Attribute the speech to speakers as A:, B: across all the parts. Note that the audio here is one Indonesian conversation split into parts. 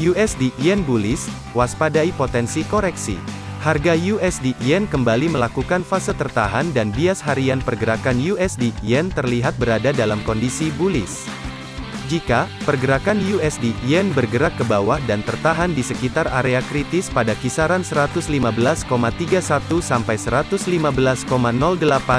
A: USD Yen bullish, waspadai potensi koreksi. Harga USD Yen kembali melakukan fase tertahan dan bias harian pergerakan USD Yen terlihat berada dalam kondisi bullish. Jika pergerakan USD Yen bergerak ke bawah dan tertahan di sekitar area kritis pada kisaran 115,31 sampai 115,08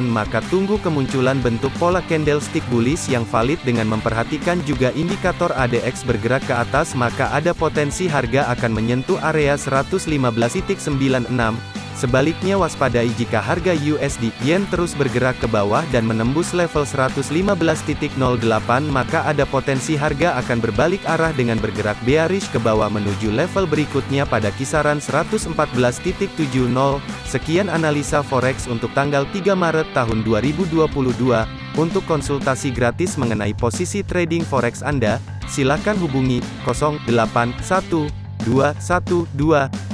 A: maka tunggu kemunculan bentuk pola candlestick bullish yang valid dengan memperhatikan juga indikator ADX bergerak ke atas maka ada potensi harga akan menyentuh area 115.96 Sebaliknya waspadai jika harga USD Yen terus bergerak ke bawah dan menembus level 115.08 maka ada potensi harga akan berbalik arah dengan bergerak bearish ke bawah menuju level berikutnya pada kisaran 114.70. Sekian analisa forex untuk tanggal 3 Maret tahun 2022. Untuk konsultasi gratis mengenai posisi trading forex Anda, silakan hubungi 081212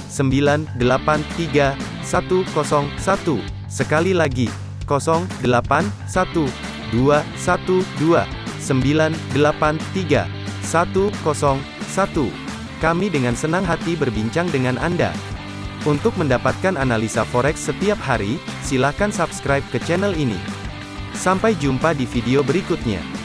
A: 983 101. Sekali lagi, 081 212 983 101. Kami dengan senang hati berbincang dengan Anda. Untuk mendapatkan analisa forex setiap hari, silakan subscribe ke channel ini. Sampai jumpa di video berikutnya.